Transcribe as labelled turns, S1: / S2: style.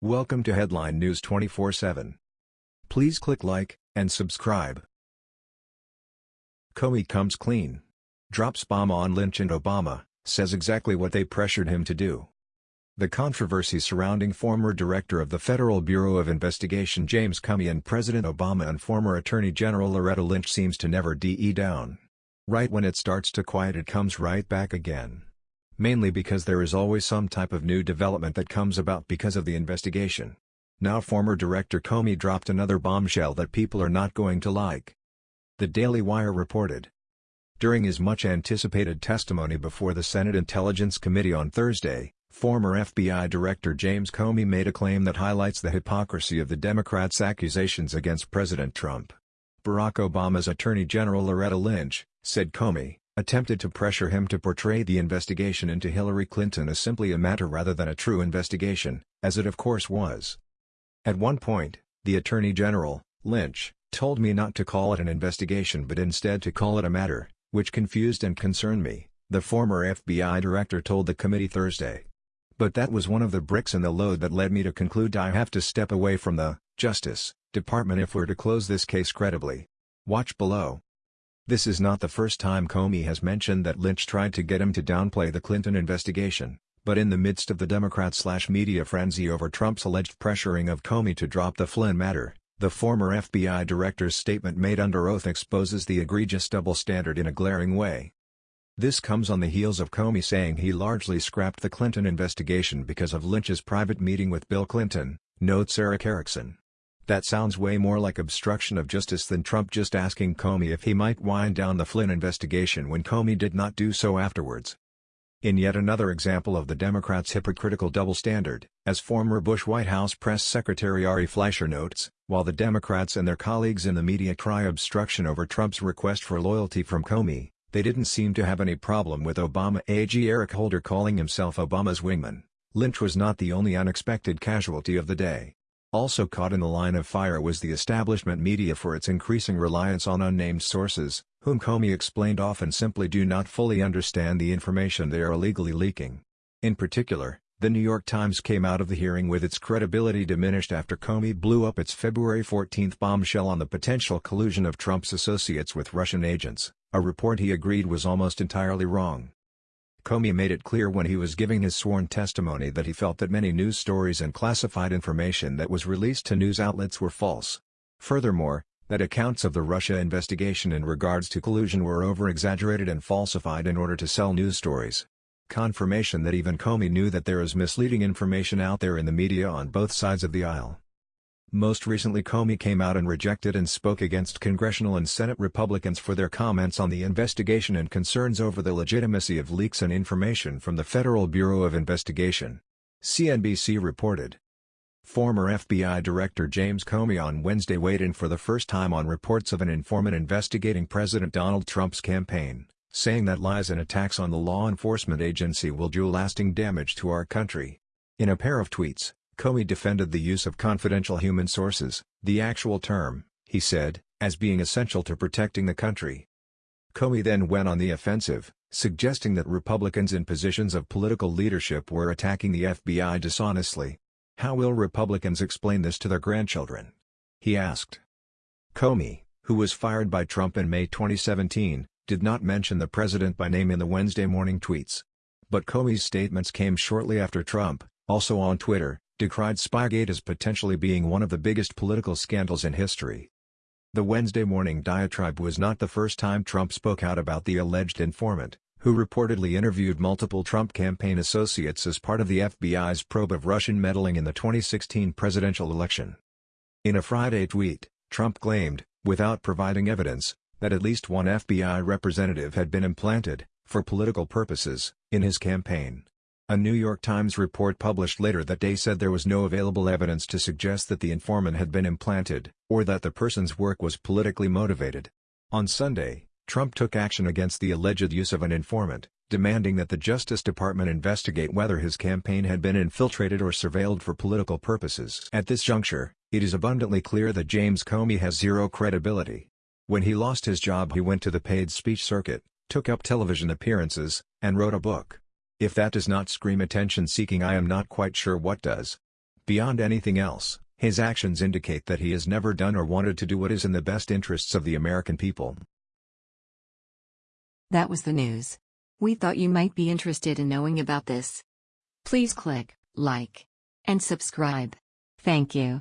S1: Welcome to Headline News 24/7. Please click like and subscribe. Comey comes clean. Drops bomb on Lynch and Obama, says exactly what they pressured him to do. The controversy surrounding former director of the Federal Bureau of Investigation James Comey and President Obama and former Attorney General Loretta Lynch seems to never de down. Right when it starts to quiet it comes right back again. Mainly because there is always some type of new development that comes about because of the investigation. Now former Director Comey dropped another bombshell that people are not going to like. The Daily Wire reported. During his much-anticipated testimony before the Senate Intelligence Committee on Thursday, Former FBI Director James Comey made a claim that highlights the hypocrisy of the Democrats' accusations against President Trump. Barack Obama's Attorney General Loretta Lynch, said Comey, attempted to pressure him to portray the investigation into Hillary Clinton as simply a matter rather than a true investigation, as it of course was. At one point, the Attorney General, Lynch, told me not to call it an investigation but instead to call it a matter, which confused and concerned me, the former FBI director told the committee Thursday. But that was one of the bricks in the load that led me to conclude I have to step away from the Justice Department if we're to close this case credibly. Watch below. This is not the first time Comey has mentioned that Lynch tried to get him to downplay the Clinton investigation, but in the midst of the Democrat-slash-media frenzy over Trump's alleged pressuring of Comey to drop the Flynn matter, the former FBI director's statement made under oath exposes the egregious double standard in a glaring way. This comes on the heels of Comey saying he largely scrapped the Clinton investigation because of Lynch's private meeting with Bill Clinton, notes Erick Erickson. That sounds way more like obstruction of justice than Trump just asking Comey if he might wind down the Flynn investigation when Comey did not do so afterwards. In yet another example of the Democrats' hypocritical double standard, as former Bush White House Press Secretary Ari Fleischer notes, while the Democrats and their colleagues in the media cry obstruction over Trump's request for loyalty from Comey, they didn't seem to have any problem with Obama AG Eric Holder calling himself Obama's wingman. Lynch was not the only unexpected casualty of the day. Also caught in the line of fire was the establishment media for its increasing reliance on unnamed sources, whom Comey explained often simply do not fully understand the information they are illegally leaking. In particular, the New York Times came out of the hearing with its credibility diminished after Comey blew up its February 14 bombshell on the potential collusion of Trump's associates with Russian agents a report he agreed was almost entirely wrong. Comey made it clear when he was giving his sworn testimony that he felt that many news stories and classified information that was released to news outlets were false. Furthermore, that accounts of the Russia investigation in regards to collusion were over-exaggerated and falsified in order to sell news stories. Confirmation that even Comey knew that there is misleading information out there in the media on both sides of the aisle. Most recently Comey came out and rejected and spoke against congressional and Senate Republicans for their comments on the investigation and concerns over the legitimacy of leaks and information from the Federal Bureau of Investigation. CNBC reported. Former FBI Director James Comey on Wednesday weighed in for the first time on reports of an informant investigating President Donald Trump's campaign, saying that lies and attacks on the law enforcement agency will do lasting damage to our country. In a pair of tweets, Comey defended the use of confidential human sources, the actual term, he said, as being essential to protecting the country. Comey then went on the offensive, suggesting that Republicans in positions of political leadership were attacking the FBI dishonestly. How will Republicans explain this to their grandchildren? He asked. Comey, who was fired by Trump in May 2017, did not mention the president by name in the Wednesday morning tweets. But Comey's statements came shortly after Trump, also on Twitter, decried Spygate as potentially being one of the biggest political scandals in history. The Wednesday morning diatribe was not the first time Trump spoke out about the alleged informant, who reportedly interviewed multiple Trump campaign associates as part of the FBI's probe of Russian meddling in the 2016 presidential election. In a Friday tweet, Trump claimed, without providing evidence, that at least one FBI representative had been implanted, for political purposes, in his campaign. A New York Times report published later that day said there was no available evidence to suggest that the informant had been implanted, or that the person's work was politically motivated. On Sunday, Trump took action against the alleged use of an informant, demanding that the Justice Department investigate whether his campaign had been infiltrated or surveilled for political purposes. At this juncture, it is abundantly clear that James Comey has zero credibility. When he lost his job he went to the paid speech circuit, took up television appearances, and wrote a book. If that does not scream attention-seeking I am not quite sure what does. Beyond anything else, his actions indicate that he has never done or wanted to do what is in the best interests of the American people.
S2: That was the news. We thought you might be interested in knowing about this. Please click like and subscribe. Thank you.